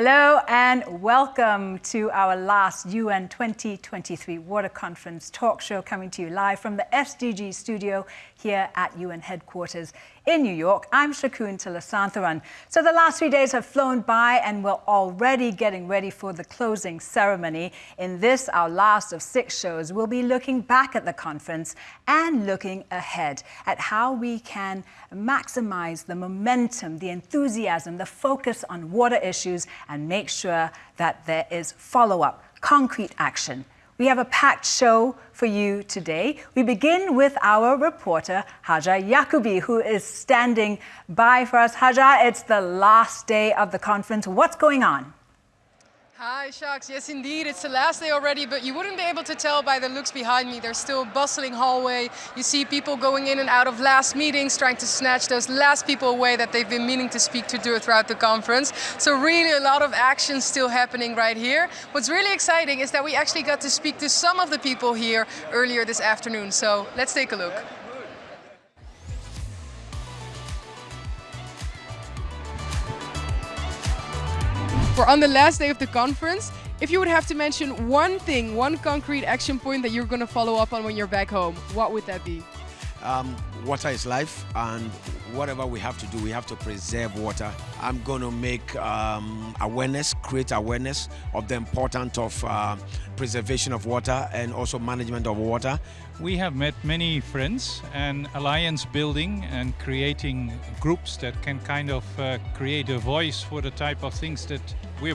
Hello and welcome to our last UN 2023 Water Conference talk show coming to you live from the SDG studio here at UN headquarters in New York. I'm Shakun Tilasantharan. So the last three days have flown by and we're already getting ready for the closing ceremony. In this, our last of six shows, we'll be looking back at the conference and looking ahead at how we can maximize the momentum, the enthusiasm, the focus on water issues and make sure that there is follow-up, concrete action we have a packed show for you today. We begin with our reporter, Haja Yakubi, who is standing by for us. Haja, it's the last day of the conference. What's going on? Hi, Shaks. Yes, indeed. It's the last day already, but you wouldn't be able to tell by the looks behind me. There's still a bustling hallway. You see people going in and out of last meetings, trying to snatch those last people away that they've been meaning to speak to throughout the conference. So really a lot of action still happening right here. What's really exciting is that we actually got to speak to some of the people here earlier this afternoon. So let's take a look. We're on the last day of the conference. If you would have to mention one thing, one concrete action point that you're going to follow up on when you're back home, what would that be? Um, water is life and whatever we have to do, we have to preserve water. I'm going to make um, awareness, create awareness of the importance of uh, preservation of water and also management of water. We have met many friends and alliance building and creating groups that can kind of uh, create a voice for the type of things that we're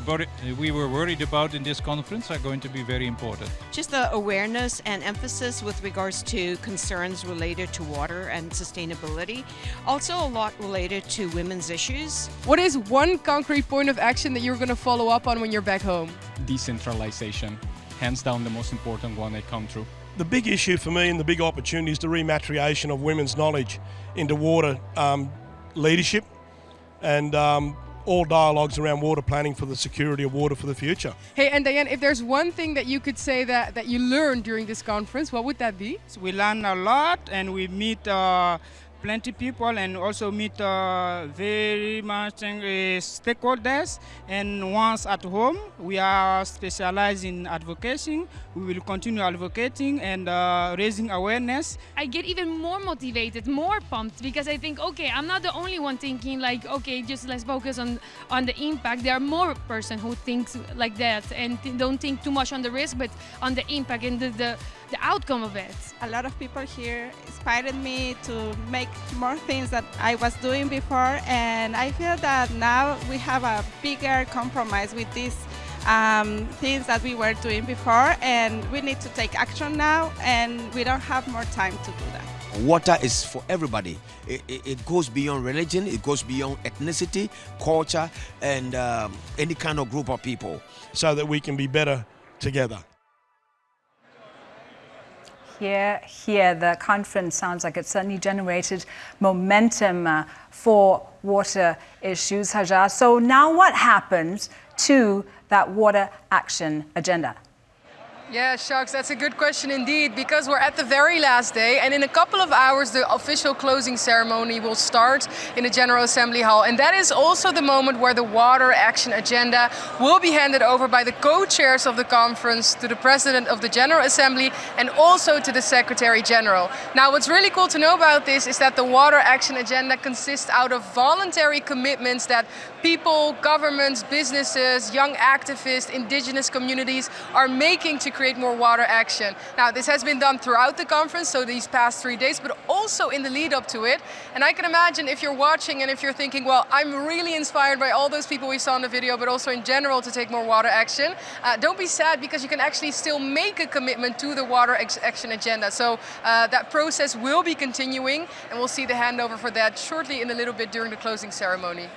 we were worried about in this conference are going to be very important. Just the awareness and emphasis with regards to concerns related to water and sustainability. Also a lot related to women's issues. What is one concrete point of action that you're going to follow up on when you're back home? Decentralization. Hands down the most important one that come through. The big issue for me and the big opportunity is the rematriation of women's knowledge into water um, leadership and um, all dialogues around water planning for the security of water for the future. Hey, and Diane, if there's one thing that you could say that, that you learned during this conference, what would that be? So we learn a lot and we meet uh, plenty people and also meet uh, very much uh, stakeholders. And once at home, we are specialized in advocacy. We will continue advocating and uh, raising awareness. I get even more motivated, more pumped because I think, okay, I'm not the only one thinking like, okay, just let's focus on on the impact. There are more person who thinks like that and don't think too much on the risk, but on the impact and the, the the outcome of it. A lot of people here inspired me to make more things that I was doing before and I feel that now we have a bigger compromise with these um, things that we were doing before and we need to take action now and we don't have more time to do that. Water is for everybody. It, it, it goes beyond religion, it goes beyond ethnicity, culture, and um, any kind of group of people. So that we can be better together here, here, the conference sounds like it certainly generated momentum uh, for water issues, Hajar. So now what happens to that water action agenda? Yeah, Sharks, that's a good question indeed, because we're at the very last day, and in a couple of hours, the official closing ceremony will start in the General Assembly Hall. And that is also the moment where the Water Action Agenda will be handed over by the co-chairs of the conference to the President of the General Assembly and also to the Secretary General. Now, what's really cool to know about this is that the Water Action Agenda consists out of voluntary commitments that people, governments, businesses, young activists, indigenous communities are making to create create more water action. Now, this has been done throughout the conference, so these past three days, but also in the lead up to it. And I can imagine if you're watching and if you're thinking, well, I'm really inspired by all those people we saw in the video, but also in general to take more water action, uh, don't be sad because you can actually still make a commitment to the water action agenda. So uh, that process will be continuing and we'll see the handover for that shortly in a little bit during the closing ceremony.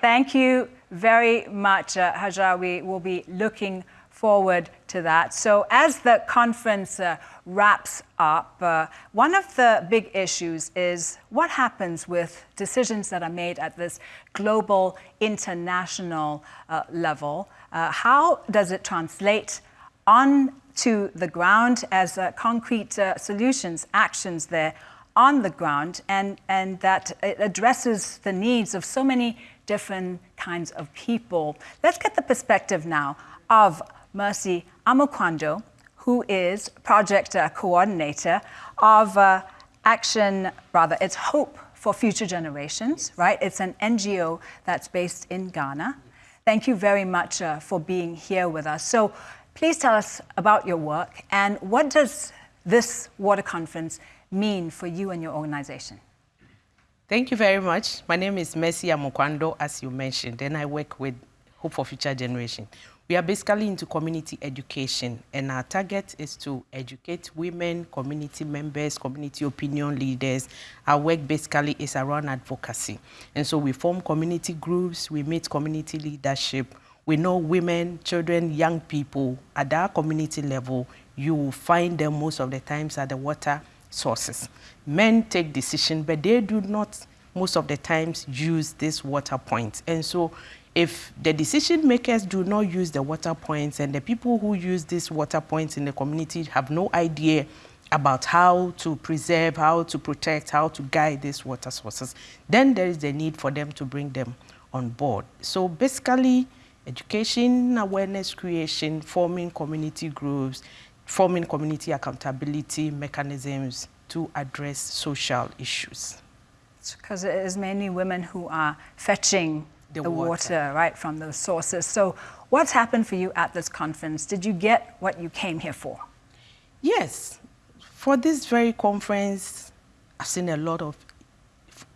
Thank you very much, uh, Hajar. We will be looking forward to that. So as the conference uh, wraps up, uh, one of the big issues is what happens with decisions that are made at this global, international uh, level. Uh, how does it translate on to the ground as uh, concrete uh, solutions, actions there on the ground and, and that it addresses the needs of so many different kinds of people. Let's get the perspective now of Mercy Amukwando, who is project uh, coordinator of uh, Action, rather, it's Hope for Future Generations, right? It's an NGO that's based in Ghana. Thank you very much uh, for being here with us. So please tell us about your work and what does this water conference mean for you and your organization? Thank you very much. My name is Mercy Amukwando, as you mentioned, and I work with Hope for Future Generation. We are basically into community education, and our target is to educate women, community members, community opinion leaders. Our work basically is around advocacy. And so we form community groups, we meet community leadership. We know women, children, young people at our community level, you will find them most of the times at the water sources. Men take decision, but they do not most of the times use this water points. And so if the decision makers do not use the water points and the people who use these water points in the community have no idea about how to preserve, how to protect, how to guide these water sources, then there is the need for them to bring them on board. So basically, education, awareness creation, forming community groups, forming community accountability mechanisms to address social issues. Because it is mainly women who are fetching the, the water. water, right, from those sources. So what's happened for you at this conference? Did you get what you came here for? Yes. For this very conference, I've seen a lot of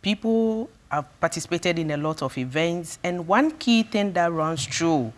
people, I've participated in a lot of events, and one key thing that runs through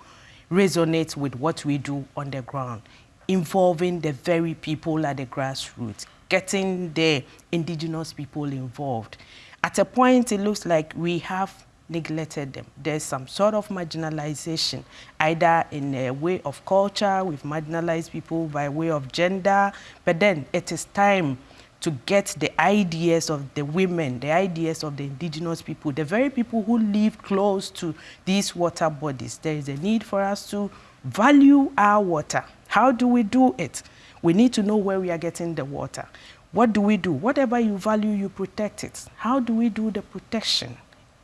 resonates with what we do on the ground, involving the very people at the grassroots, getting the indigenous people involved. At a point, it looks like we have neglected them. There's some sort of marginalization, either in a way of culture, we've marginalized people by way of gender, but then it is time to get the ideas of the women, the ideas of the indigenous people, the very people who live close to these water bodies. There is a need for us to value our water. How do we do it? We need to know where we are getting the water. What do we do? Whatever you value, you protect it. How do we do the protection?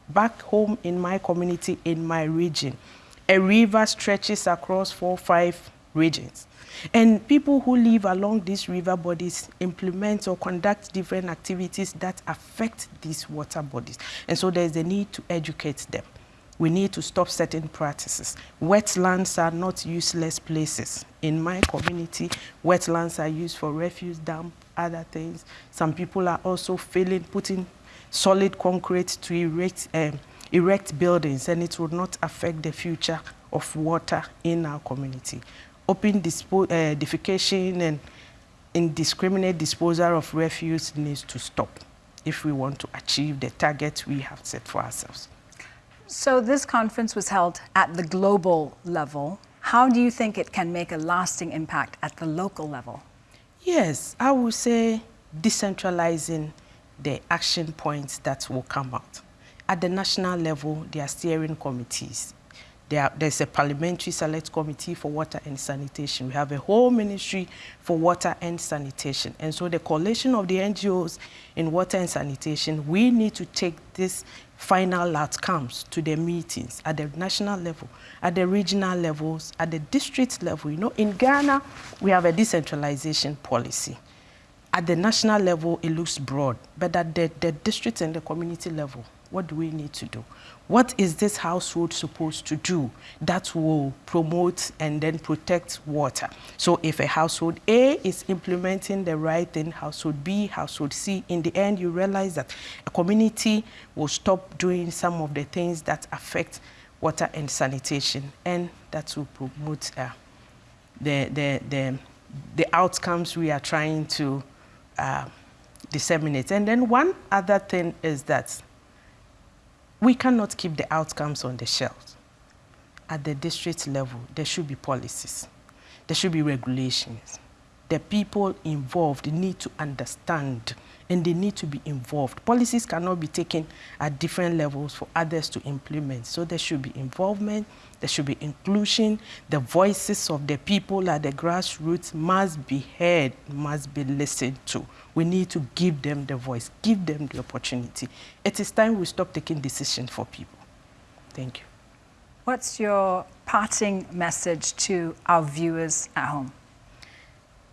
back home in my community, in my region. A river stretches across four, five regions. And people who live along these river bodies implement or conduct different activities that affect these water bodies. And so there's a need to educate them. We need to stop certain practices. Wetlands are not useless places. In my community, wetlands are used for refuse dump, other things. Some people are also filling, putting solid concrete to erect, um, erect buildings and it will not affect the future of water in our community. Open dispo uh, defecation and indiscriminate disposal of refuse needs to stop if we want to achieve the target we have set for ourselves. So this conference was held at the global level. How do you think it can make a lasting impact at the local level? Yes, I would say decentralizing the action points that will come out. At the national level, there are steering committees. There, there's a parliamentary select committee for water and sanitation. We have a whole ministry for water and sanitation. And so the coalition of the NGOs in water and sanitation, we need to take this final outcomes to the meetings at the national level, at the regional levels, at the district level. You know, in Ghana, we have a decentralization policy at the national level, it looks broad, but at the, the district and the community level, what do we need to do? What is this household supposed to do that will promote and then protect water? So if a household A is implementing the right thing, household B, household C, in the end you realize that a community will stop doing some of the things that affect water and sanitation and that will promote uh, the, the, the, the outcomes we are trying to uh, disseminate. And then one other thing is that we cannot keep the outcomes on the shelf. At the district level, there should be policies. There should be regulations. the people involved need to understand and they need to be involved. Policies cannot be taken at different levels for others to implement. So there should be involvement, there should be inclusion. The voices of the people at the grassroots must be heard, must be listened to. We need to give them the voice, give them the opportunity. It is time we stop taking decisions for people. Thank you. What's your parting message to our viewers at home?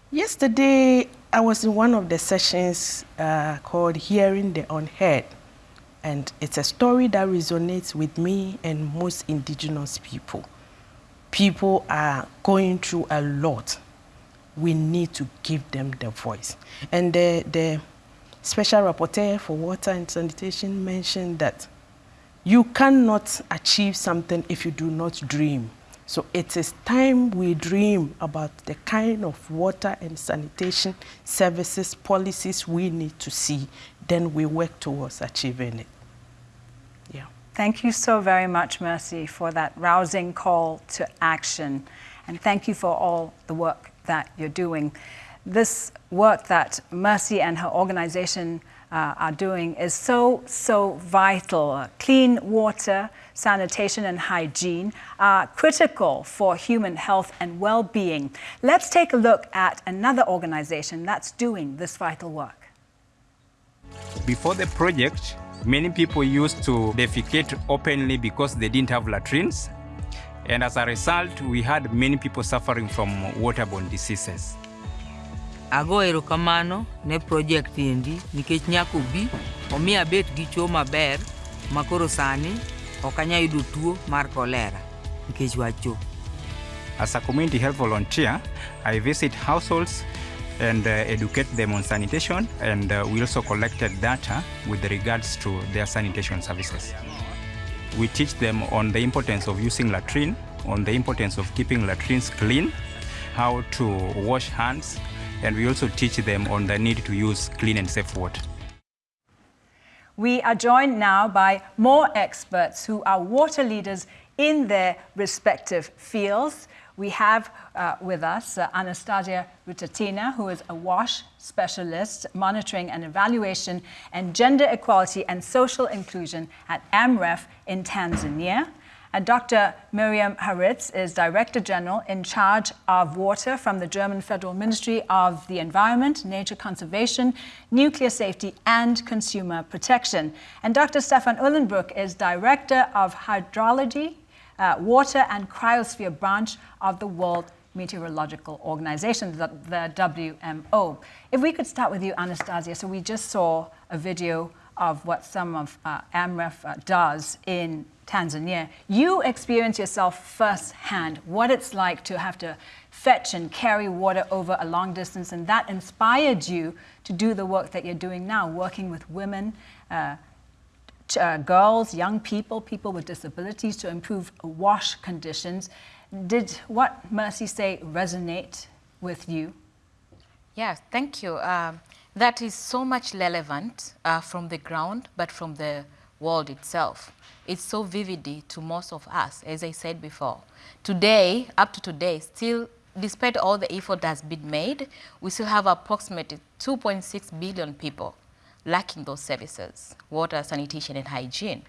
Yesterday, I was in one of the sessions uh, called Hearing the Unheard. And it's a story that resonates with me and most indigenous people. People are going through a lot. We need to give them the voice. And the, the special rapporteur for water and sanitation mentioned that you cannot achieve something if you do not dream. So it is time we dream about the kind of water and sanitation services policies we need to see. Then we work towards achieving it. Yeah. Thank you so very much, Mercy, for that rousing call to action. And thank you for all the work that you're doing. This work that Mercy and her organization uh, are doing is so, so vital. Clean water, sanitation and hygiene are critical for human health and well-being. Let's take a look at another organization that's doing this vital work. Before the project, many people used to defecate openly because they didn't have latrines. And as a result, we had many people suffering from waterborne diseases. ago erokamano ne project endi nikech nyaka obi omi abet gi chuo maber makoro sani ok anya yudo tuo mar kolera nikech wach As a community health volunteer, I visit households and uh, educate them on sanitation and uh, we also collected data with regards to their sanitation services. We teach them on the importance of using latrine, on the importance of keeping latrines clean, how to wash hands, and we also teach them on the need to use clean and safe water. We are joined now by more experts who are water leaders in their respective fields. We have uh, with us uh, Anastasia Rutatina, who is a WASH specialist, monitoring and evaluation and gender equality and social inclusion at AMREF in Tanzania. And Dr. Miriam Haritz is Director General in charge of water from the German Federal Ministry of the Environment, Nature Conservation, Nuclear Safety and Consumer Protection. And Dr. Stefan Uhlenbrook is Director of Hydrology, uh, Water and Cryosphere Branch of the World Meteorological Organization, the, the WMO. If we could start with you, Anastasia. So we just saw a video of what some of uh, AMREF uh, does in Tanzania. You experience yourself firsthand what it's like to have to fetch and carry water over a long distance, and that inspired you to do the work that you're doing now, working with women, uh, uh, girls, young people, people with disabilities to improve wash conditions. Did what Mercy say resonate with you? Yes, thank you. Um, that is so much relevant uh, from the ground, but from the world itself. It's so vivid to most of us, as I said before. Today, up to today, still, despite all the effort that's been made, we still have approximately 2.6 billion people lacking those services, water, sanitation, and hygiene.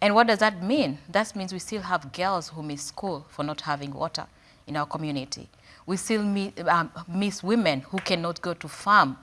And what does that mean? That means we still have girls who miss school for not having water in our community. We still meet, um, miss women who cannot go to farm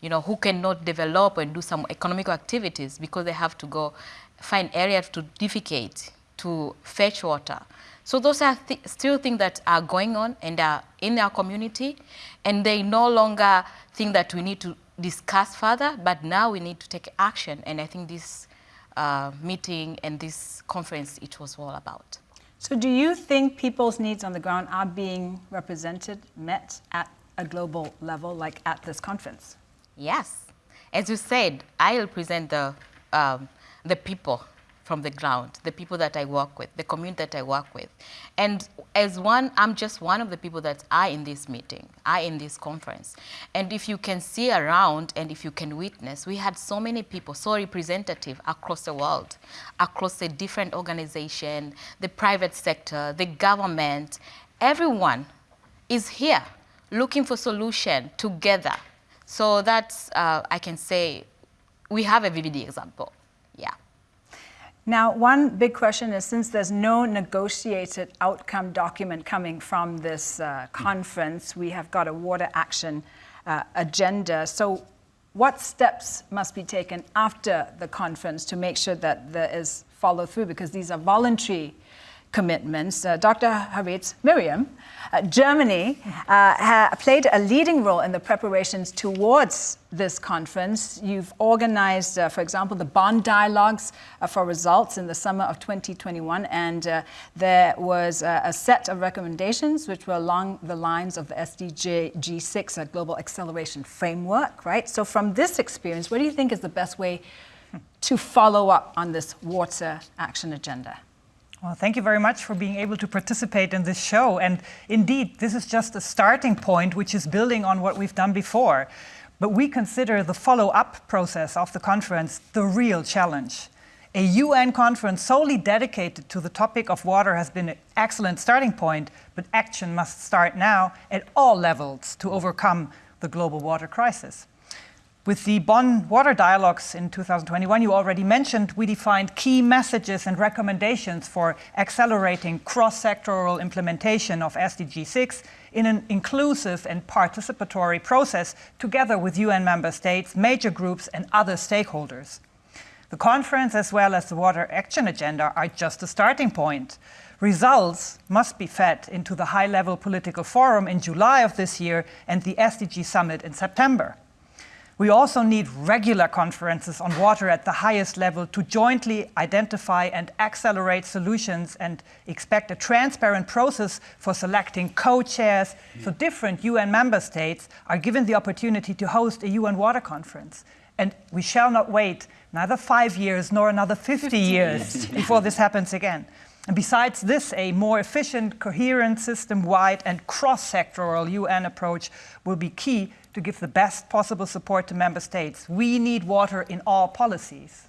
you know, who cannot develop and do some economic activities because they have to go find areas to defecate, to fetch water. So those are th still things that are going on and are in our community, and they no longer think that we need to discuss further, but now we need to take action, and I think this uh, meeting and this conference, it was all about. So do you think people's needs on the ground are being represented, met at a global level, like at this conference? Yes. As you said, I represent the, um, the people from the ground, the people that I work with, the community that I work with. And as one, I'm just one of the people that are in this meeting, are in this conference. And if you can see around and if you can witness, we had so many people, so representative across the world, across the different organization, the private sector, the government, everyone is here looking for solution together. So that's, uh, I can say, we have a vivid example. Now, one big question is since there's no negotiated outcome document coming from this uh, conference, we have got a water action uh, agenda. So, what steps must be taken after the conference to make sure that there is follow through? Because these are voluntary commitments. Uh, Dr. Haritz, Miriam, uh, Germany uh, played a leading role in the preparations towards this conference. You've organized, uh, for example, the Bonn dialogues uh, for results in the summer of 2021, and uh, there was a set of recommendations which were along the lines of the SDG G6 Global Acceleration Framework, right? So from this experience, what do you think is the best way to follow up on this water action agenda? Well, thank you very much for being able to participate in this show. And indeed, this is just a starting point, which is building on what we've done before. But we consider the follow-up process of the conference the real challenge. A UN conference solely dedicated to the topic of water has been an excellent starting point, but action must start now at all levels to overcome the global water crisis. With the Bonn Water Dialogues in 2021, you already mentioned, we defined key messages and recommendations for accelerating cross-sectoral implementation of SDG 6 in an inclusive and participatory process together with UN member states, major groups and other stakeholders. The conference as well as the Water Action Agenda are just a starting point. Results must be fed into the high-level political forum in July of this year and the SDG Summit in September. We also need regular conferences on water at the highest level to jointly identify and accelerate solutions and expect a transparent process for selecting co-chairs mm-hmm. so different UN member states are given the opportunity to host a UN water conference. And we shall not wait neither five years nor another 50 years before this happens again. And besides this, a more efficient, coherent, system-wide and cross-sectoral UN approach will be key to give the best possible support to member states. We need water in all policies.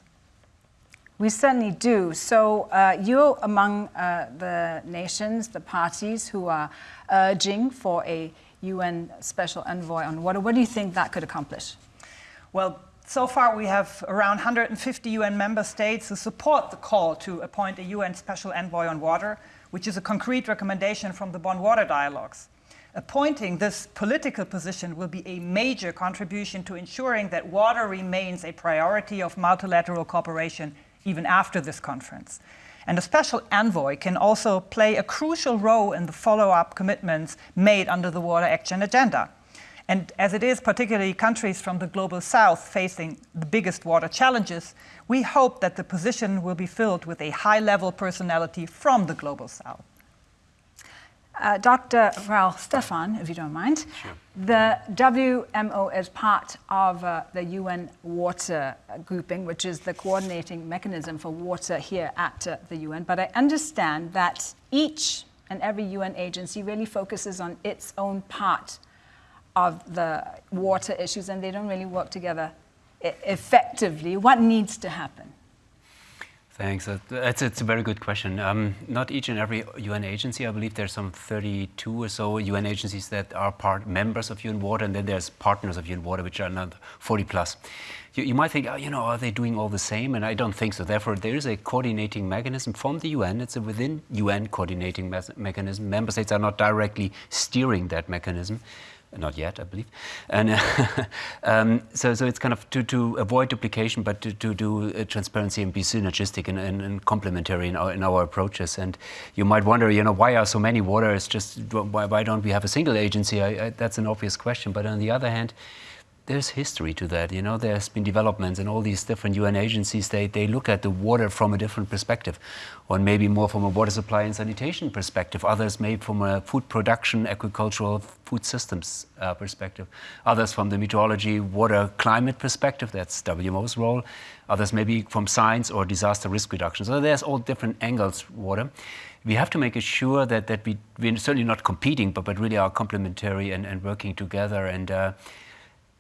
We certainly do. So uh, you're among uh, the nations, the parties who are urging for a UN special envoy on water. What do you think that could accomplish? Well, so far we have around 150 UN member states who support the call to appoint a UN special envoy on water, which is a concrete recommendation from the Bonn Water Dialogues. Appointing this political position will be a major contribution to ensuring that water remains a priority of multilateral cooperation even after this conference. And a special envoy can also play a crucial role in the follow-up commitments made under the Water Action Agenda. And as it is particularly countries from the global south facing the biggest water challenges, we hope that the position will be filled with a high-level personality from the global south. Uh, Dr. Raul Stefan, if you don't mind. Sure. The WMO is part of uh, the UN Water Grouping, which is the coordinating mechanism for water here at uh, the UN. But I understand that each and every UN agency really focuses on its own part of the water issues and they don't really work together effectively. What needs to happen? Thanks. That's it's a very good question. Um, not each and every UN agency. I believe there's some 32 or so UN agencies that are part members of UN Water, and then there's partners of UN Water, which are another 40 plus. You, you might think, oh, you know, are they doing all the same? And I don't think so. Therefore, there is a coordinating mechanism from the UN. It's a within UN coordinating me mechanism. Member states are not directly steering that mechanism not yet, I believe. And uh, um, so, so it's kind of to, to avoid duplication, but to, to do uh, transparency and be synergistic and, and, and, complementary in our, in our approaches. And you might wonder, you know, why are so many waters? Just why, why don't we have a single agency? I, I, that's an obvious question. But on the other hand, there's history to that. You know, there's been developments and all these different UN agencies, they, they look at the water from a different perspective. One maybe more from a water supply and sanitation perspective. Others maybe from a food production, agricultural food systems uh, perspective. Others from the meteorology, water, climate perspective. That's WMO's role. Others maybe from science or disaster risk reduction. So there's all different angles, water we have to make sure that, that we, we're certainly not competing, but, but really are complementary and, and working together. And uh,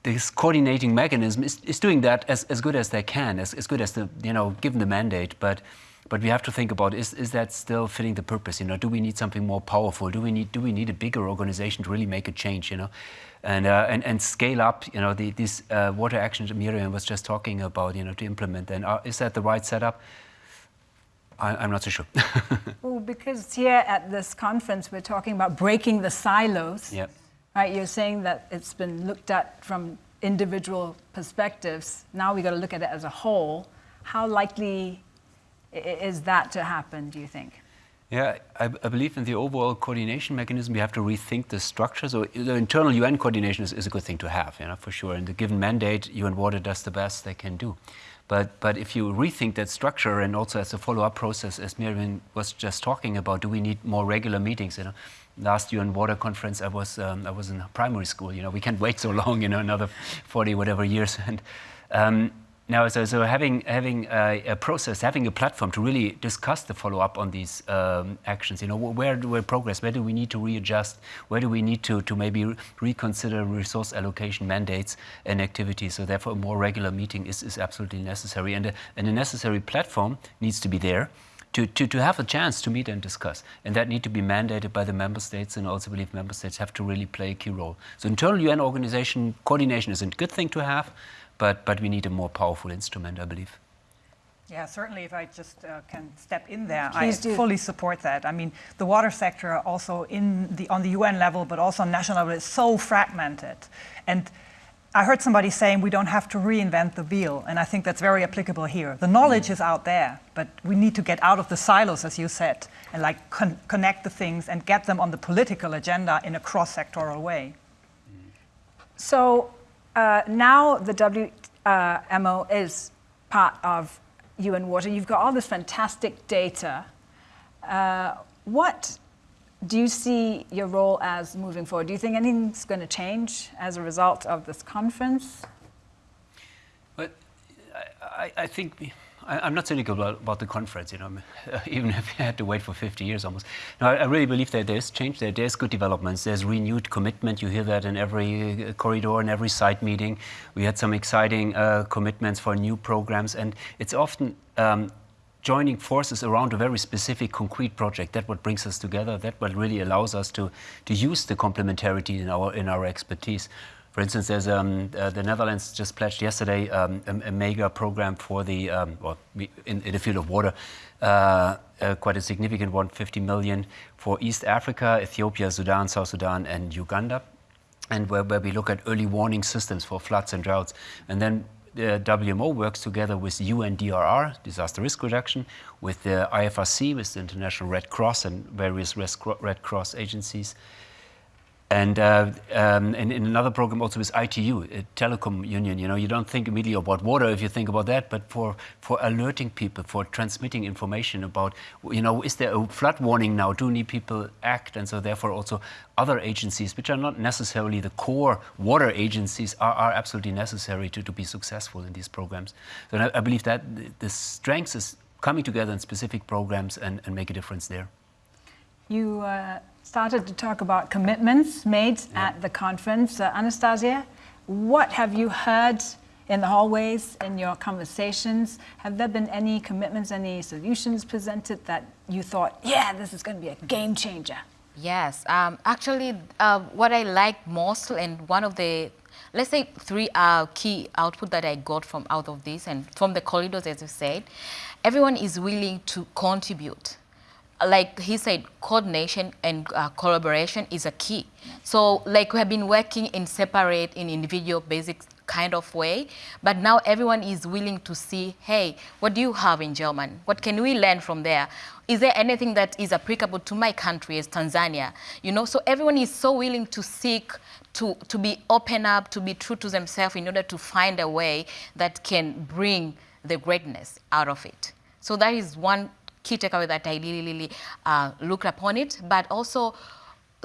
this coordinating mechanism is, is doing that as, as good as they can, as, as good as the, you know, given the mandate. But, but we have to think about is, is that still fitting the purpose? You know, do we need something more powerful? Do we need do we need a bigger organization to really make a change? You know, and uh, and and scale up. You know, the, these uh, water actions Miriam was just talking about. You know, to implement. And uh, is that the right setup? I, am not so sure. well, because here at this conference we're talking about breaking the silos. Yep. Right. You're saying that it's been looked at from individual perspectives. Now we've got to look at it as a whole. How likely is that to happen, do you think? Yeah, I, I, believe in the overall coordination mechanism. We have to rethink the structure. So the internal UN coordination is, is, a good thing to have, you know, for sure. And the given mandate, UN Water does the best they can do. But, but if you rethink that structure and also as a follow-up process, as Miriam was just talking about, do we need more regular meetings? You know, last UN Water Conference, I was um, I was in primary school. You know, we can't wait so long. You know, another 40 whatever years. And um, now, so, so having, having a, a, process, having a platform to really discuss the follow-up on these um, actions, you know, where do we progress? Where do we need to readjust? Where do we need to, to maybe reconsider resource allocation mandates and activities? So therefore, a more regular meeting is, is absolutely necessary. And a, and a necessary platform needs to be there. To, to, to have a chance to meet and discuss. And that need to be mandated by the member states and also believe member states have to really play a key role. So internal UN organization coordination is a good thing to have, but, but we need a more powerful instrument, I believe. Yeah, certainly if I just uh, can step in there, Please I do. fully support that. I mean, the water sector also in the, on the UN level, but also on national level is so fragmented. And I heard somebody saying we don't have to reinvent the wheel, and I think that's very applicable here. The knowledge mm. is out there, but we need to get out of the silos, as you said, and like con connect the things and get them on the political agenda in a cross-sectoral way. So uh, now the WMO is part of UN Water. You've got all this fantastic data. Uh, what do you see your role as moving forward? Do you think anything's going to change as a result of this conference? But I, I think I, am not cynical about, about, the conference, you know, even if you had to wait for 50 years almost. No, I, really believe that there's change there. There's good developments. There's renewed commitment. You hear that in every uh, corridor, in every site meeting. We had some exciting uh, commitments for new programs, and it's often um, joining forces around a very specific concrete project. That what brings us together. That what really allows us to, to use the complementarity in our, in our expertise. For instance, there's um, uh, the Netherlands just pledged yesterday um, a, a, mega program for the, um, well, in, in, the field of water, uh, uh, quite a significant one, 50 million for East Africa, Ethiopia, Sudan, South Sudan, and Uganda, and where, where we look at early warning systems for floods and droughts. And then Uh, the WMO works together with UNDRR, disaster risk reduction, with the IFRC, with the International Red Cross and various Red Cross agencies, and, uh, um, and in another program also with ITU, a telecom union, you know, you don't think immediately about water if you think about that, but for, for alerting people, for transmitting information about, you know, is there a flood warning now? Do need people act? And so therefore also other agencies, which are not necessarily the core water agencies, are, are absolutely necessary to, to be successful in these programs. So I, I believe that the strength is coming together in specific programs and, and make a difference there. You uh, started to talk about commitments made yeah. at the conference. Uh, Anastasia, what have you heard in the hallways, in your conversations? Have there been any commitments, any solutions presented that you thought, yeah, this is going to be a game changer? Yes, um, actually, uh, what I like most and one of the, let's say three uh, key output that I got from out of this and from the corridors, as you said, everyone is willing to contribute like he said, coordination and uh, collaboration is a key. So like we have been working in separate, in individual basic kind of way, but now everyone is willing to see, hey, what do you have in German? What can we learn from there? Is there anything that is applicable to my country as Tanzania? You know, so everyone is so willing to seek, to, to be open up, to be true to themselves in order to find a way that can bring the greatness out of it. So that is one key takeaway that I really, really uh, looked upon it. But also,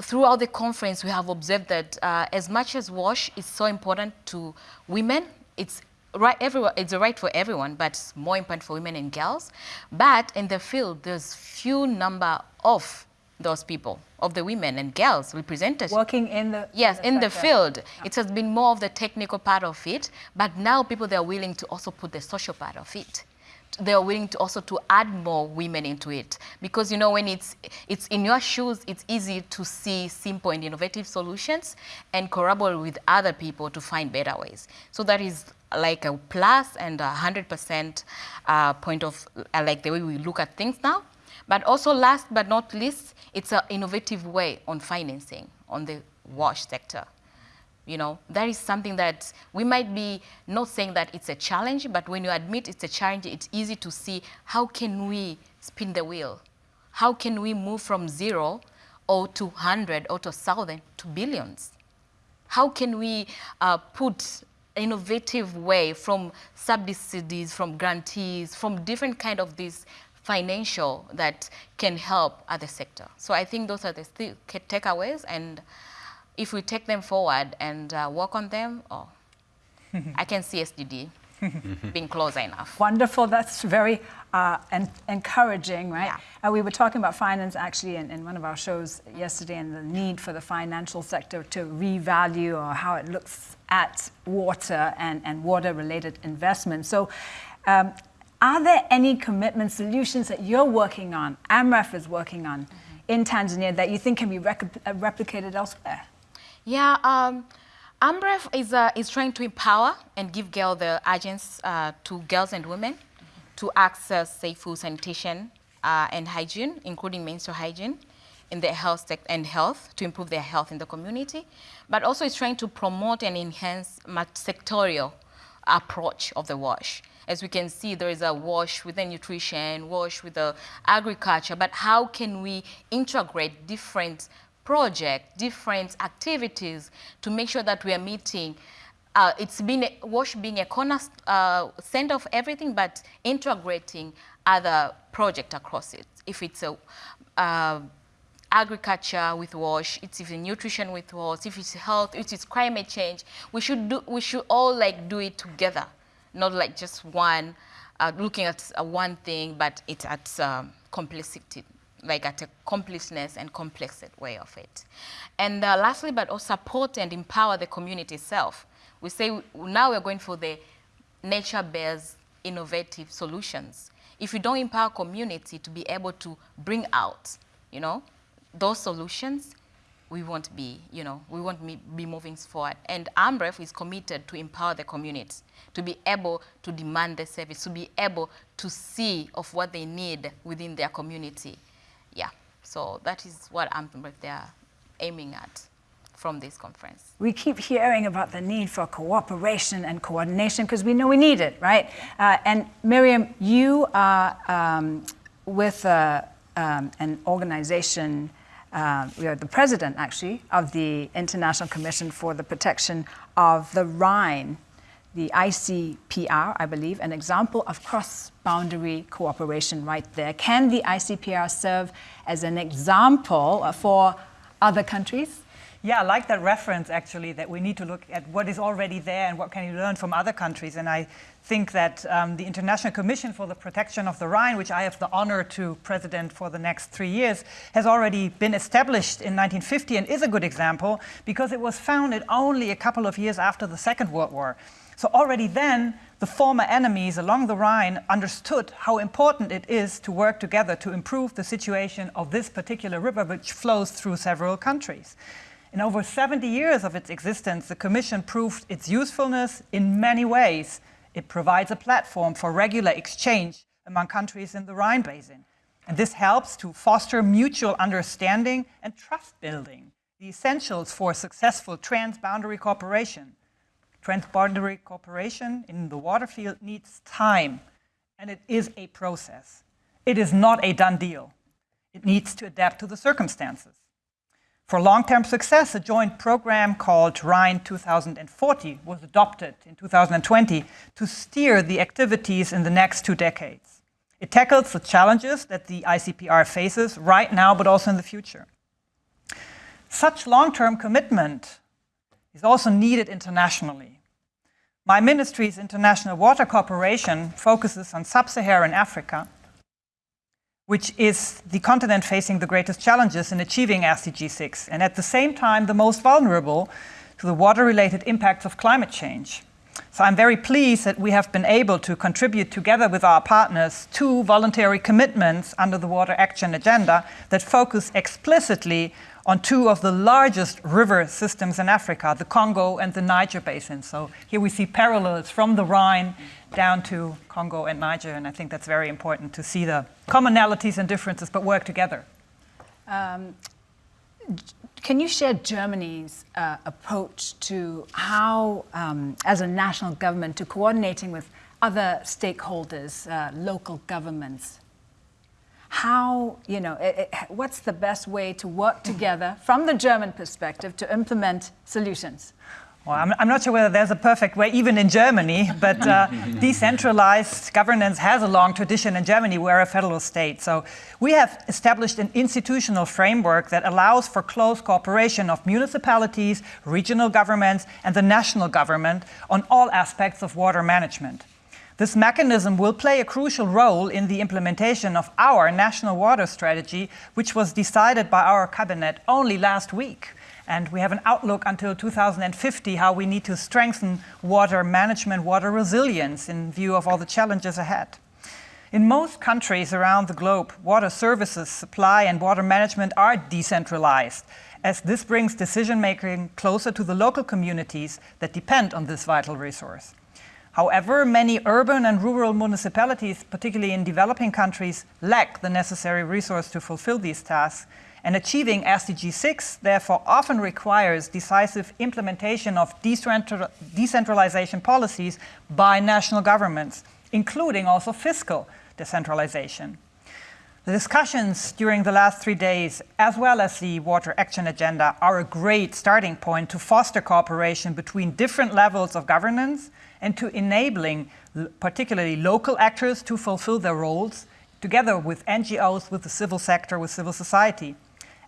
throughout the conference, we have observed that uh, as much as WASH is so important to women, it's right everywhere it's a right for everyone but it's more important for women and girls. But in the field there's few number of those people of the women and girls represented. Working in the yes in the, in the field. Yeah. it has been more of the technical part of it but now people they are willing to also put the social part of it they are willing to also to add more women into it. Because you know when it's it's in your shoes it's easy to see simple and innovative solutions and collaborate with other people to find better ways. So that is like a plus and a hundred percent uh, point of uh, like the way we look at things now. But also last but not least it's an innovative way on financing on the wash sector you know, that is something that we might be not saying that it's a challenge, but when you admit it's a challenge, it's easy to see how can we spin the wheel? How can we move from zero or to 100 or to 1,000 to billions? How can we uh, put innovative way from subsidies, from grantees, from different kind of these financial that can help other sector. So I think those are the takeaways and if we take them forward and uh, work on them, oh, I can see SDG being closer enough. Wonderful. That's very uh, en encouraging, right? Yeah. Uh, we were talking about finance actually in, in, one of our shows yesterday and the need for the financial sector to revalue or how it looks at water and, and water-related investments. So um, are there any commitment solutions that you're working on, AMREF is working on, mm -hmm. in Tanzania that you think can be uh, replicated elsewhere? Yeah, um, AMREF is, uh, is trying to empower and give girl the agents uh, to girls and women mm -hmm. to access safe food sanitation uh, and hygiene, including menstrual hygiene in their health and health to improve their health in the community, but also is trying to promote and enhance sectorial approach of the WASH. As we can see, there is a WASH with the nutrition, WASH with the agriculture, but how can we integrate different project, different activities to make sure that we are meeting uh, it's been WASH being a corner uh, center of everything, but integrating other projects across it. If it's a uh, agriculture with WASH, it's even nutrition with WASH, if it's health, if it's climate change, we should do, we should all like do it together, not like just one, uh, looking at uh, one thing, but it's at um, complexity like at a completeness and complex way of it. And uh, lastly, but also support and empower the community itself. We say now we're going for the nature-based innovative solutions. If you don't empower community to be able to bring out, you know, those solutions, we won't be, you know, we won't be moving forward. And AMREF is committed to empower the community, to be able to demand the service, to be able to see of what they need within their community so that is what I'm, they're aiming at from this conference. We keep hearing about the need for cooperation and coordination because we know we need it, right? Uh, and Miriam, you are um, with uh, um, an organization, uh, you're the president actually of the International Commission for the Protection of the Rhine the ICPR, I believe, an example of cross-boundary cooperation right there. Can the ICPR serve as an example for other countries? Yeah, I like that reference actually, that we need to look at what is already there and what can you learn from other countries. And I think that um, the International Commission for the Protection of the Rhine, which I have the honor to president for the next three years, has already been established in 1950 and is a good example because it was founded only a couple of years after the Second World War. So already then, the former enemies along the Rhine understood how important it is to work together to improve the situation of this particular river, which flows through several countries. In over 70 years of its existence, the Commission proved its usefulness in many ways. It provides a platform for regular exchange among countries in the Rhine Basin. And this helps to foster mutual understanding and trust building, the essentials for successful transboundary cooperation. Transboundary cooperation in the water field needs time, and it is a process. It is not a done deal. It needs to adapt to the circumstances. For long-term success, a joint program called Rhine 2040 was adopted in 2020 to steer the activities in the next two decades. It tackles the challenges that the ICPR faces right now, but also in the future. Such long-term commitment is also needed internationally. My ministry's International Water Cooperation focuses on sub-Saharan Africa, which is the continent facing the greatest challenges in achieving SDG 6, and at the same time the most vulnerable to the water-related impacts of climate change. So I'm very pleased that we have been able to contribute together with our partners two voluntary commitments under the Water Action Agenda that focus explicitly on two of the largest river systems in Africa, the Congo and the Niger Basin. So here we see parallels from the Rhine down to Congo and Niger, and I think that's very important to see the commonalities and differences, but work together. Um, can you share Germany's uh, approach to how, um, as a national government, to coordinating with other stakeholders, uh, local governments? How, you know, it, it, what's the best way to work together from the German perspective to implement solutions? Well, I'm, I'm, not sure whether there's a perfect way, even in Germany, but uh, decentralized governance has a long tradition in Germany. We're a federal state. So we have established an institutional framework that allows for close cooperation of municipalities, regional governments, and the national government on all aspects of water management. This mechanism will play a crucial role in the implementation of our national water strategy, which was decided by our cabinet only last week. And we have an outlook until 2050 how we need to strengthen water management, water resilience in view of all the challenges ahead. In most countries around the globe, water services, supply and water management are decentralized, as this brings decision-making closer to the local communities that depend on this vital resource. However, many urban and rural municipalities, particularly in developing countries, lack the necessary resource to fulfill these tasks, and achieving SDG 6 therefore often requires decisive implementation of decentralization policies by national governments, including also fiscal decentralization. The discussions during the last three days, as well as the Water Action Agenda, are a great starting point to foster cooperation between different levels of governance and to enabling particularly local actors to fulfill their roles together with NGOs, with the civil sector, with civil society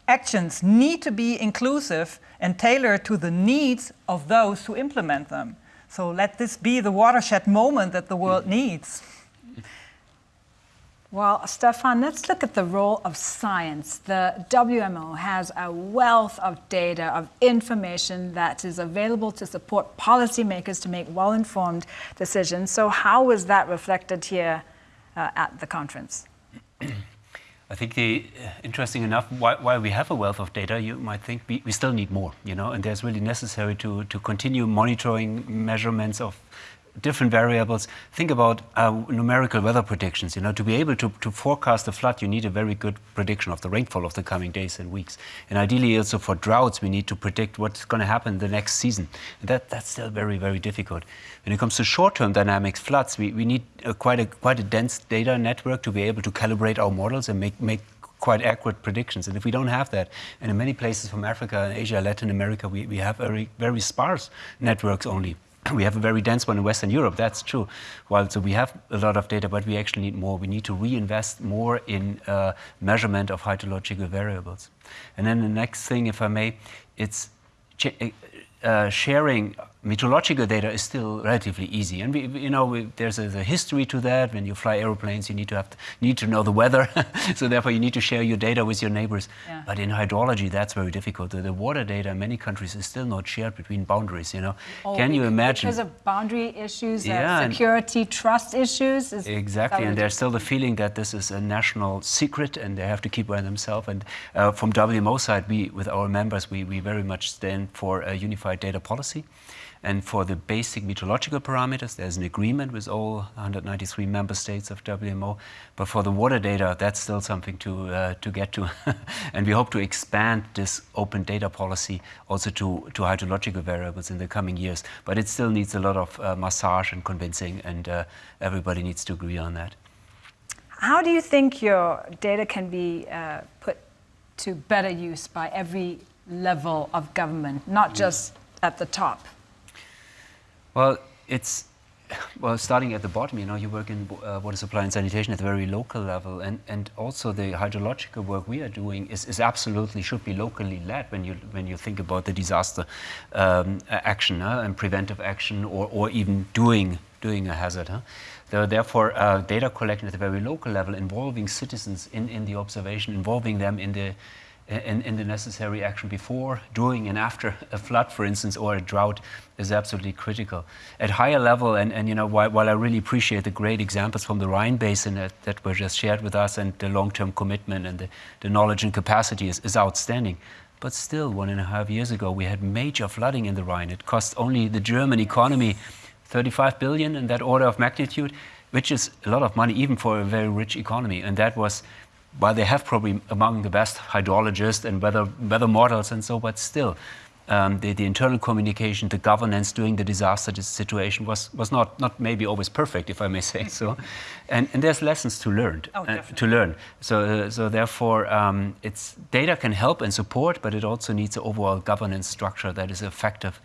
actions need to be inclusive and tailored to the needs of those who implement them. So let this be the watershed moment that the world hmm. needs. Well, Stefan, let's look at the role of science. The WMO has a wealth of data, of information that is available to support policymakers to make well-informed decisions. So how was that reflected here uh, at the conference? I think the uh, interesting enough, while, we have a wealth of data, you might think we, we still need more, you know, and there's really necessary to, to continue monitoring measurements of different variables. Think about uh, numerical weather predictions. You know, to be able to, to forecast a flood, you need a very good prediction of the rainfall of the coming days and weeks. And ideally, also for droughts, we need to predict what's going to happen the next season. And that, that's still very, very difficult. When it comes to short-term dynamics, floods, we, we need a, quite, a, quite a dense data network to be able to calibrate our models and make, make quite accurate predictions. And if we don't have that, and in many places from Africa, Asia, Latin America, we, we have very, very sparse networks only. We have a very dense one in Western Europe, that's true. Well, so we have a lot of data, but we actually need more. We need to reinvest more in uh, measurement of hydrological variables. And then the next thing, if I may, it's uh, sharing meteorological data is still relatively easy. And we, you know, we, there's a, history to that. When you fly aeroplanes, you need to have to, need to know the weather. so therefore, you need to share your data with your neighbors. Yeah. But in hydrology, that's very difficult. The, the, water data in many countries is still not shared between boundaries. You know, oh, can you imagine? Because of boundary issues, yeah, uh, security, trust issues. exactly, and there's still the feeling that this is a national secret, and they have to keep by themselves. And uh, from WMO side, we, with our members, we, we very much stand for a unified data policy. And for the basic meteorological parameters, there's an agreement with all 193 member states of WMO. But for the water data, that's still something to, uh, to get to. and we hope to expand this open data policy also to, to hydrological variables in the coming years. But it still needs a lot of uh, massage and convincing, and uh, everybody needs to agree on that. How do you think your data can be uh, put to better use by every level of government, not just at the top? Well, it's well, starting at the bottom, you know, you work in uh, water supply and sanitation at the very local level, and, and also the hydrological work we are doing is, is absolutely should be locally led when you when you think about the disaster um, action and preventive action, or, or even doing doing a hazard. Huh? Therefore, uh, data collection at the very local level, involving citizens in, in the observation, involving them in the in, in the necessary action before, during, and after a flood, for instance, or a drought is absolutely critical. At higher level, and, and you know, while, while I really appreciate the great examples from the Rhine Basin that, that were just shared with us and the long-term commitment and the, the knowledge and capacity is, is outstanding. But still, one and a half years ago, we had major flooding in the Rhine. It cost only the German economy 35 billion in that order of magnitude, which is a lot of money even for a very rich economy. And that was while they have probably among the best hydrologists and weather, weather models and so, but still, um, the, the, internal communication, the governance during the disaster situation was, was not, not maybe always perfect, if I may say so. And, and there's lessons to learn. Oh, uh, to learn. So, uh, so therefore, um, it's, data can help and support, but it also needs an overall governance structure that is effective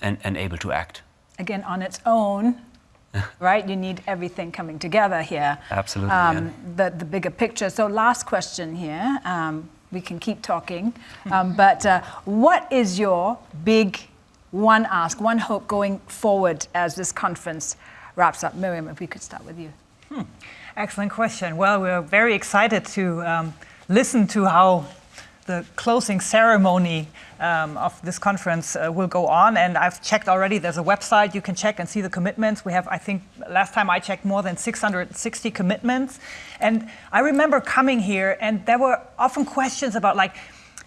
and, and able to act. Again, on its own, right? You need everything coming together here. Absolutely. Um, yeah. the, the bigger picture. So, last question here. Um, we can keep talking. Um, but uh, what is your big one ask, one hope going forward as this conference wraps up? Miriam, if we could start with you. Hmm. Excellent question. Well, we're very excited to um, listen to how the closing ceremony um, of this conference uh, will go on. And I've checked already, there's a website you can check and see the commitments. We have, I think, last time I checked, more than 660 commitments. And I remember coming here, and there were often questions about, like,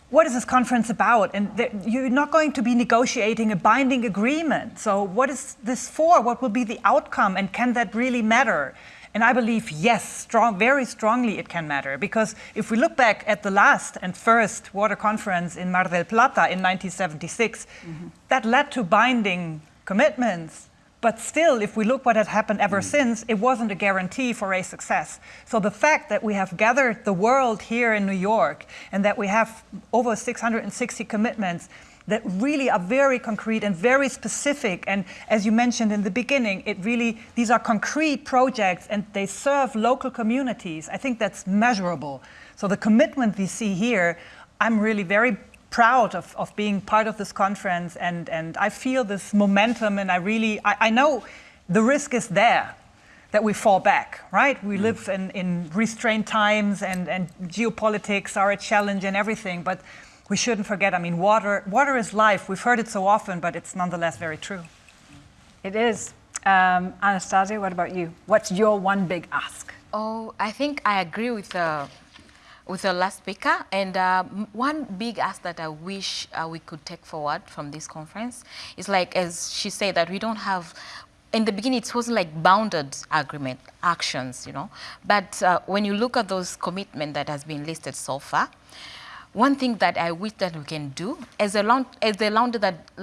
what is this conference about? And you're not going to be negotiating a binding agreement. So, what is this for? What will be the outcome? And can that really matter? And I believe, yes, strong, very strongly it can matter. Because if we look back at the last and first water conference in Mar del Plata in 1976, mm-hmm. that led to binding commitments. But still, if we look what had happened ever mm. since, it wasn't a guarantee for a success. So the fact that we have gathered the world here in New York and that we have over 660 commitments that really are very concrete and very specific. And as you mentioned in the beginning, it really, these are concrete projects and they serve local communities. I think that's measurable. So the commitment we see here, I'm really very proud of, of being part of this conference and, and I feel this momentum and I really, I, I know the risk is there that we fall back, right? We mm. live in, in restrained times and, and geopolitics are a challenge and everything, but we shouldn't forget, I mean, water, water is life. We've heard it so often, but it's nonetheless very true. It is. Um, Anastasia, what about you? What's your one big ask? Oh, I think I agree with the, with the last speaker. And uh, one big ask that I wish uh, we could take forward from this conference is like, as she said, that we don't have in the beginning, it wasn't like bounded agreement actions, you know. But uh, when you look at those commitment that has been listed so far, one thing that I wish that we can do, as a as the round that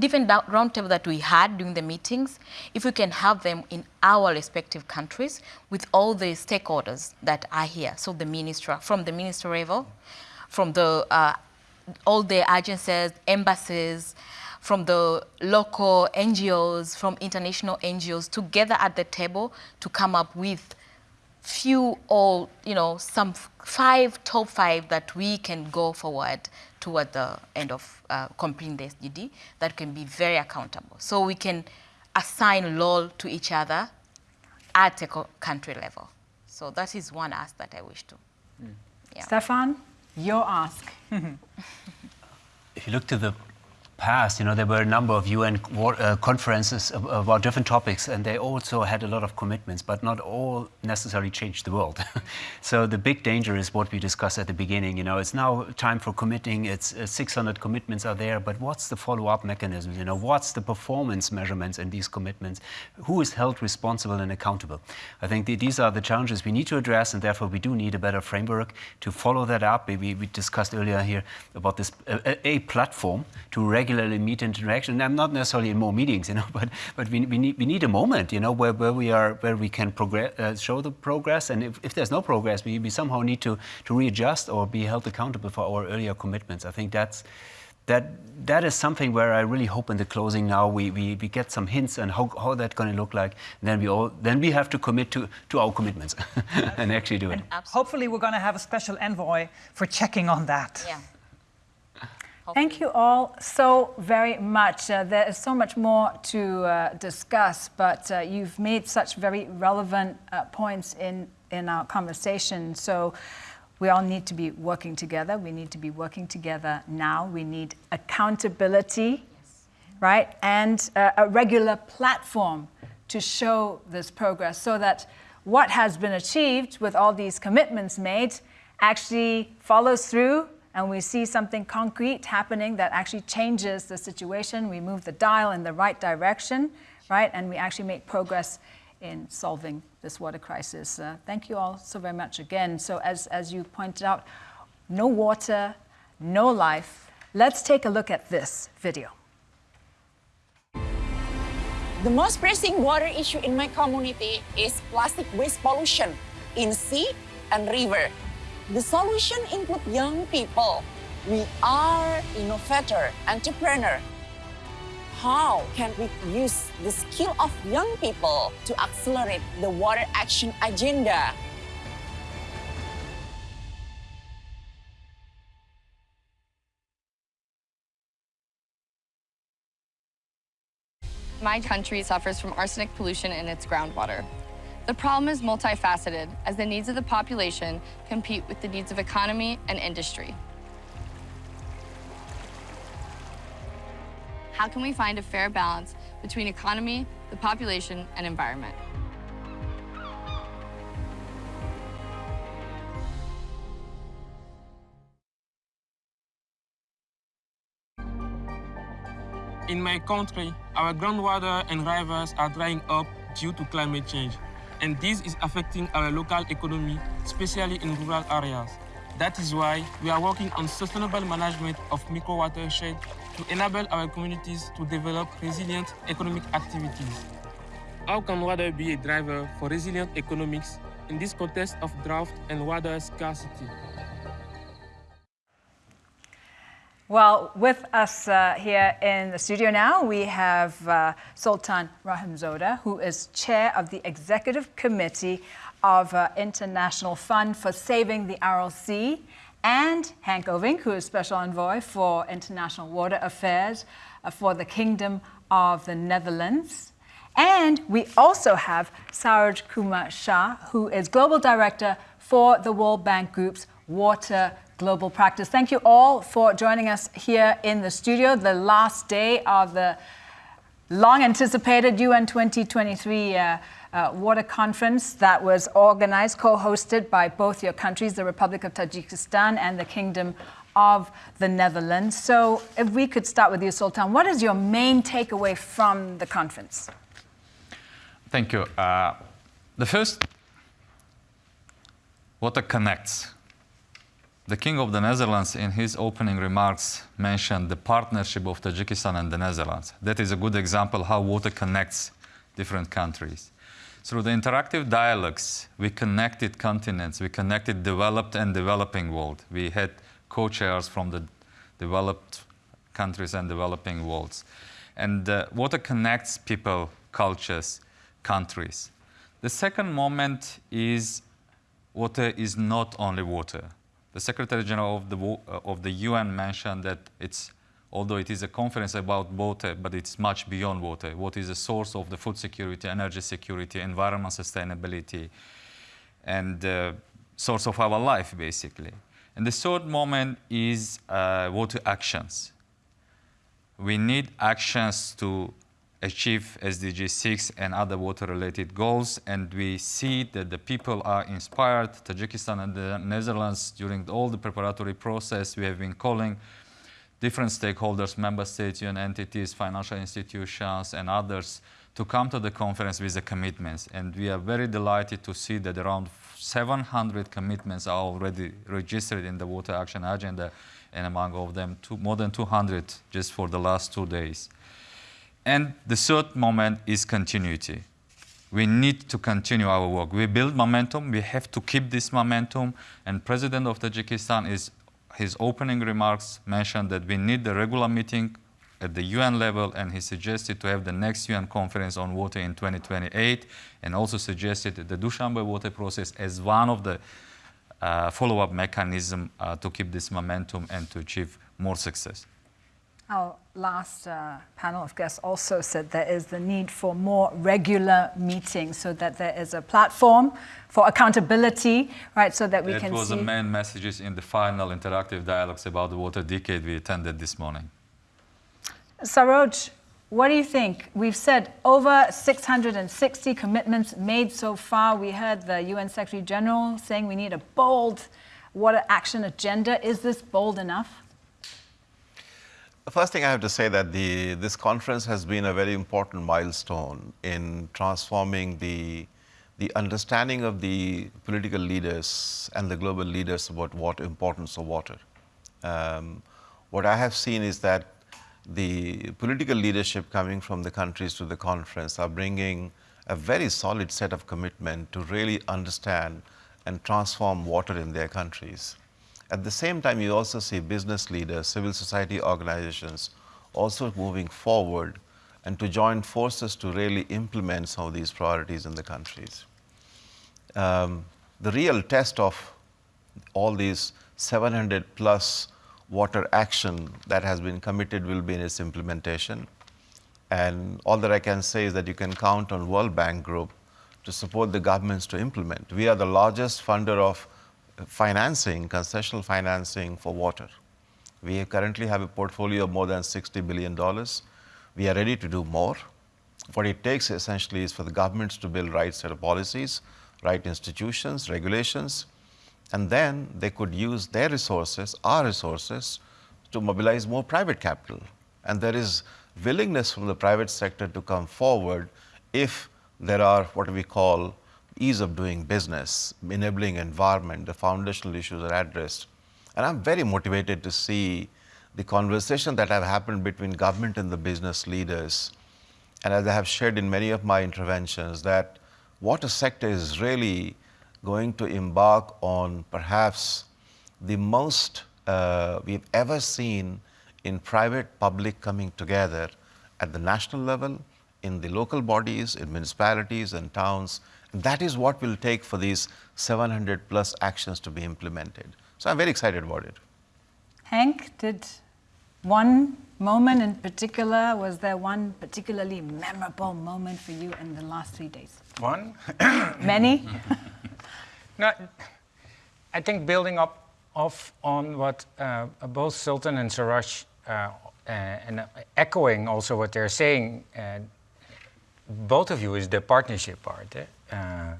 different roundtable that we had during the meetings, if we can have them in our respective countries with all the stakeholders that are here, so the minister, from the minister level, from the uh, all the agencies, embassies, from the local NGOs, from international NGOs, together at the table to come up with few or you know some five top five that we can go forward toward the end of uh, completing the SDG that can be very accountable. So we can assign role to each other at a country level. So that is one ask that I wish to. Mm. Yeah. Stefan, your ask. if you look to the past, you know, there were a number of UN uh, conferences about different topics, and they also had a lot of commitments, but not all necessarily changed the world. so the big danger is what we discussed at the beginning. You know, it's now time for committing. It's uh, 600 commitments are there, but what's the follow-up mechanism? You know, what's the performance measurements in these commitments? Who is held responsible and accountable? I think the, these are the challenges we need to address, and therefore we do need a better framework to follow that up. We, we discussed earlier here about this a, a platform to regulate regularly meet and interaction. And I'm not necessarily in more meetings, you know, but but we, we need we need a moment, you know, where, where we are where we can progress, uh, show the progress, and if, if there's no progress, we, we somehow need to to readjust or be held accountable for our earlier commitments. I think that's that that is something where I really hope in the closing now we, we, we get some hints on how, how that's going to look like. And then we all then we have to commit to, to our commitments and actually do it. hopefully we're going to have a special envoy for checking on that. Yeah. Thank you all so very much. Uh, there is so much more to uh, discuss, but uh, you've made such very relevant uh, points in, in our conversation. So we all need to be working together. We need to be working together now. We need accountability, yes. right? And uh, a regular platform to show this progress so that what has been achieved with all these commitments made actually follows through and we see something concrete happening that actually changes the situation. We move the dial in the right direction, right? And we actually make progress in solving this water crisis. Uh, thank you all so very much again. So as, as you pointed out, no water, no life. Let's take a look at this video. The most pressing water issue in my community is plastic waste pollution in sea and river. The solution include young people. We are innovator, entrepreneur, how can we use the skill of young people to accelerate the water action agenda? My country suffers from arsenic pollution in its groundwater. The problem is multifaceted as the needs of the population compete with the needs of economy and industry. how can we find a fair balance between economy, the population, and environment? In my country, our groundwater and rivers are drying up due to climate change. And this is affecting our local economy, especially in rural areas. That is why we are working on sustainable management of micro-watershed to enable our communities to develop resilient economic activities. How can water be a driver for resilient economics in this context of drought and water scarcity? Well, with us uh, here in the studio now, we have uh, Sultan Rahimzoda, who is chair of the executive committee of uh, International Fund for Saving the Aral Sea and Henk Ovink, who is Special Envoy for International Water Affairs uh, for the Kingdom of the Netherlands. And we also have Saroj Kumar Jha, who is Global Director for the World Bank Group's Water Global Practice. Thank you all for joining us here in the studio, the last day of the long anticipated UN 2023 uh, uh, water conference that was organized, co-hosted by both your countries, the Republic of Tajikistan and the Kingdom of the Netherlands. So if we could start with you, Sultan, what is your main takeaway from the conference? Thank you. Uh, the first, water connects. The King of the Netherlands, in his opening remarks, mentioned the partnership of Tajikistan and the Netherlands. That is a good example how water connects different countries. Through the interactive dialogues, we connected continents, we connected developed and developing world. We had co-chairs from the developed countries and developing worlds. And uh, water connects people, cultures, countries. The second moment is water is not only water. The Secretary General of the, uh, of the UN mentioned that it's although it is a conference about water, but it's much beyond water. What is the source of the food security, energy security, environment sustainability, and uh, source of our life, basically. And the third moment is uh, water actions. We need actions to achieve SDG 6 and other water-related goals, and we see that the people are inspired. Tajikistan and the Netherlands, during all the preparatory process, we have been calling different stakeholders, member states, UN entities, financial institutions, and others to come to the conference with the commitments. And we are very delighted to see that around 700 commitments are already registered in the Water Action Agenda, and among of them, two, more than 200 just for the last two days. And the third moment is continuity. We need to continue our work. We build momentum. We have to keep this momentum. And President of Tajikistan is his opening remarks mentioned that we need the regular meeting at the UN level, and he suggested to have the next UN conference on water in 2028, and also suggested the Dushanbe water process as one of the uh, follow-up mechanism uh, to keep this momentum and to achieve more success. Our last uh, panel of guests also said there is the need for more regular meetings so that there is a platform for accountability, right, so that we it can was see... the main messages in the final interactive dialogues about the water decade we attended this morning. Saroj, what do you think? We've said over 660 commitments made so far. We heard the UN Secretary General saying we need a bold water action agenda. Is this bold enough? The first thing I have to say that the, this conference has been a very important milestone in transforming the, the understanding of the political leaders and the global leaders about what importance of water. Um, what I have seen is that the political leadership coming from the countries to the conference are bringing a very solid set of commitment to really understand and transform water in their countries. At the same time, you also see business leaders, civil society organizations also moving forward and to join forces to really implement some of these priorities in the countries. Um, the real test of all these 700 plus water action that has been committed will be in its implementation. And all that I can say is that you can count on World Bank Group to support the governments to implement. We are the largest funder of financing, concessional financing for water. We currently have a portfolio of more than $60 billion. We are ready to do more. What it takes essentially is for the governments to build right set of policies, right institutions, regulations, and then they could use their resources, our resources, to mobilize more private capital. And there is willingness from the private sector to come forward if there are what we call ease of doing business, enabling environment, the foundational issues are addressed. And I'm very motivated to see the conversation that have happened between government and the business leaders. And as I have shared in many of my interventions, that water sector is really going to embark on perhaps the most uh, we've ever seen in private public coming together at the national level, in the local bodies, in municipalities and towns. And that is what will take for these 700 plus actions to be implemented. So I'm very excited about it. Henk, did one moment in particular, was there one particularly memorable moment for you in the last three days? One? Many? no, I think building up off on what uh, both Sultan and Saroj uh, uh, and echoing also what they're saying, uh, both of you is the partnership part. Eh? Uh,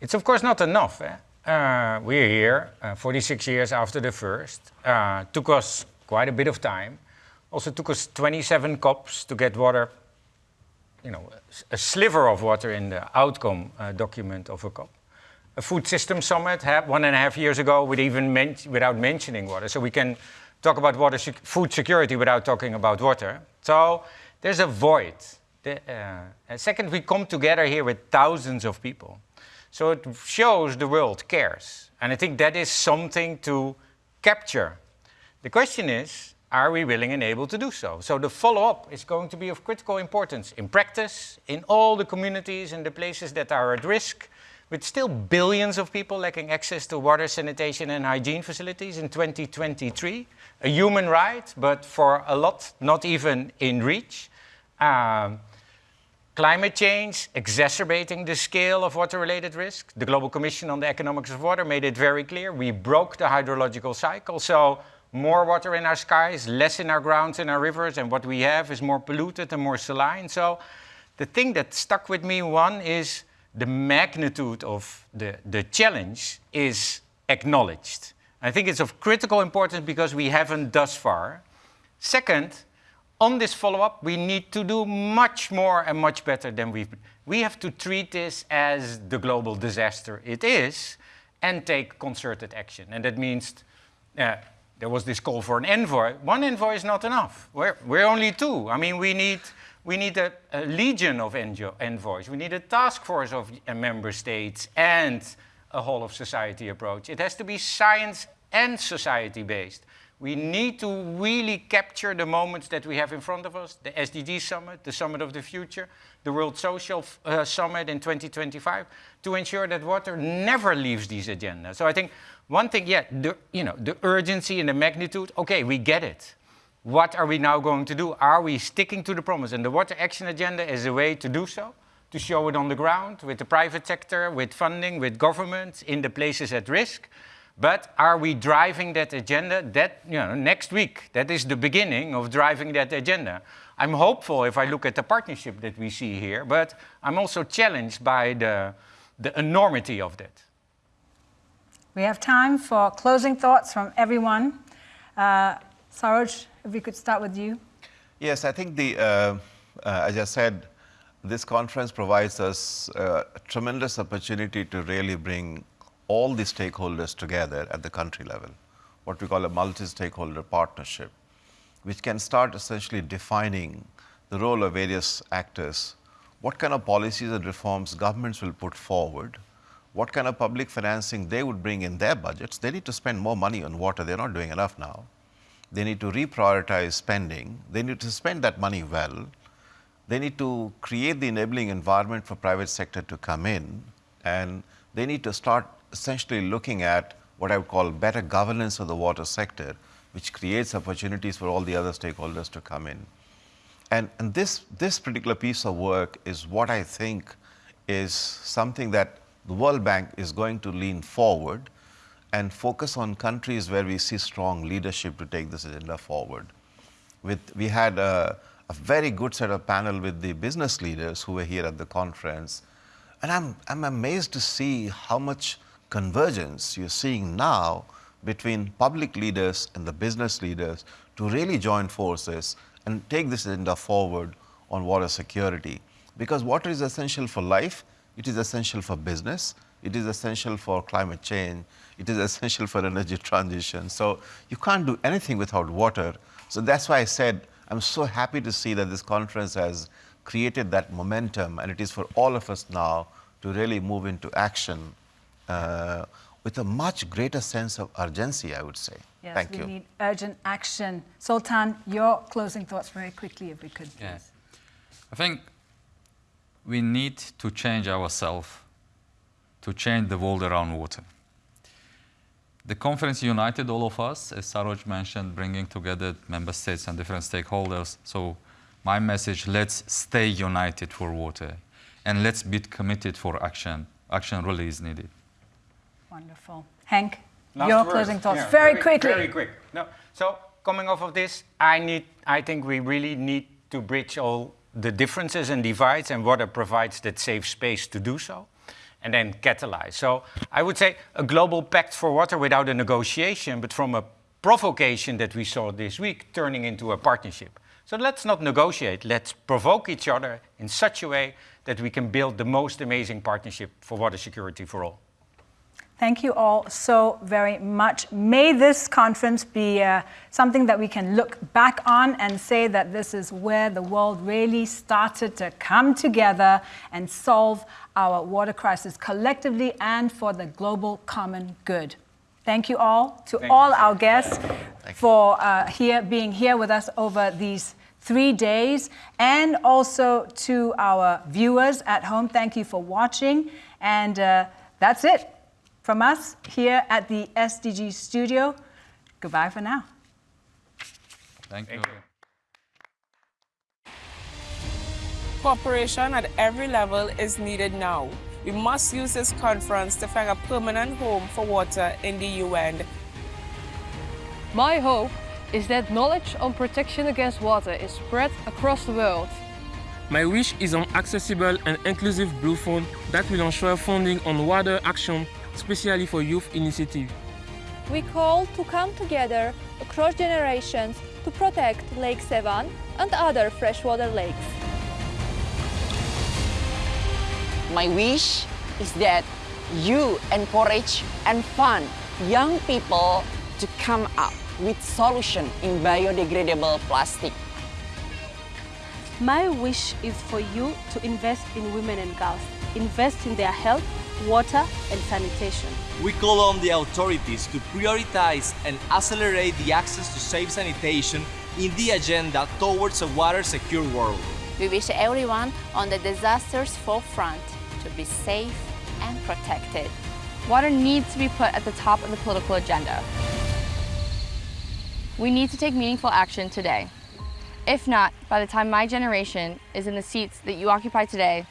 it's of course not enough. Eh? We're here, uh, 46 years after the first. Took us quite a bit of time. Also took us 27 COPs to get water, you know, a sliver of water in the outcome document of a COP. A food system summit one and a half years ago with even men without mentioning water. So we can talk about water food security without talking about water. So there's a void the, uh, second, we come together here with thousands of people. So it shows the world cares. And I think that is something to capture. The question is, are we willing and able to do so? So the follow-up is going to be of critical importance in practice, in all the communities and the places that are at risk, with still billions of people lacking access to water, sanitation and hygiene facilities in 2023. A human right, but for a lot, not even in reach. Um, Climate change exacerbating the scale of water-related risk. The Global Commission on the Economics of Water made it very clear. We broke the hydrological cycle, so more water in our skies, less in our grounds and our rivers, and what we have is more polluted and more saline. So the thing that stuck with me, one, is the magnitude of the, the challenge is acknowledged. I think it's of critical importance because we haven't thus far. Second, on this follow-up, we need to do much more and much better than we've... We have to treat this as the global disaster it is and take concerted action. And that means uh, there was this call for an envoy. One envoy is not enough. We're, we're only two. I mean, we need, we need a, a legion of envoys. We need a task force of uh, member states and a whole of society approach. It has to be science and society based. We need to really capture the moments that we have in front of us, the SDG Summit, the Summit of the Future, the World Social uh, Summit in 2025, to ensure that water never leaves these agendas. So I think one thing, yeah, the, you know, the urgency and the magnitude, okay, we get it. what are we now going to do? Are we sticking to the promise? And the Water Action Agenda is a way to do so, to show it on the ground with the private sector, with funding, with governments in the places at risk. But are we driving that agenda? That, you know, next week, that is the beginning of driving that agenda. I'm hopeful if I look at the partnership that we see here, but I'm also challenged by the, the enormity of that. We have time for closing thoughts from everyone. Uh, Saroj, if we could start with you. Yes, I think the, uh, uh, as I said, this conference provides us uh, a tremendous opportunity to really bring all the stakeholders together at the country level, what we call a multi-stakeholder partnership, which can start essentially defining the role of various actors, what kind of policies and reforms governments will put forward, what kind of public financing they would bring in their budgets. They need to spend more money on water. They're not doing enough now. They need to reprioritize spending. They need to spend that money well. They need to create the enabling environment for private sector to come in. And they need to start essentially looking at what I would call better governance of the water sector, which creates opportunities for all the other stakeholders to come in. And, and this, this particular piece of work is what I think is something that the World Bank is going to lean forward and focus on countries where we see strong leadership to take this agenda forward. With, we had a, a very good set of panel with the business leaders who were here at the conference. And I'm, I'm amazed to see how much convergence you're seeing now between public leaders and the business leaders to really join forces and take this agenda forward on water security. Because water is essential for life, it is essential for business, it is essential for climate change, it is essential for energy transition. So you can't do anything without water. So that's why I said I'm so happy to see that this conference has created that momentum and it is for all of us now to really move into action uh, with a much greater sense of urgency, I would say. Yes, Thank we you. need urgent action. Sultan, your closing thoughts very quickly, if we could, please. Yeah. I think we need to change ourselves to change the world around water. The conference united all of us, as Saroj mentioned, bringing together member states and different stakeholders. So my message, let's stay united for water and let's be committed for action. Action really is needed. Wonderful. Henk, Last your closing thoughts, Yeah, very, quickly. Very quick. No. So coming off of this, I need. I think we really need to bridge all the differences and divides, and water provides that safe space to do so, and then catalyze. So I would say a global pact for water without a negotiation, but from a provocation that we saw this week, turning into a partnership. So let's not negotiate. Let's provoke each other in such a way that we can build the most amazing partnership for water security for all. Thank you all so very much. May this conference be uh, something that we can look back on and say that this is where the world really started to come together and solve our water crisis collectively and for the global common good. Thank you all to Thank all you. our guests for uh, here being here with us over these three days and also to our viewers at home. Thank you for watching. And uh, that's it from us here at the SDG studio. Goodbye for now. Thank, you. Cooperation at every level is needed now. We must use this conference to find a permanent home for water in the UN. My hope is that knowledge on protection against water is spread across the world. My wish is an accessible and inclusive Blue Fund that will ensure funding on water action, especially for youth initiatives. We call to come together across generations to protect Lake Sevan and other freshwater lakes. My wish is that you encourage and fund young people to come up with solution in biodegradable plastic. My wish is for you to invest in women and girls, invest in their health, water and sanitation. We call on the authorities to prioritize and accelerate the access to safe sanitation in the agenda towards a water-secure world. We wish everyone on the disaster's forefront to be safe and protected. Water needs to be put at the top of the political agenda. We need to take meaningful action today. If not, by the time my generation is in the seats that you occupy today,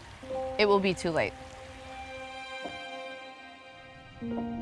it will be too late. thank you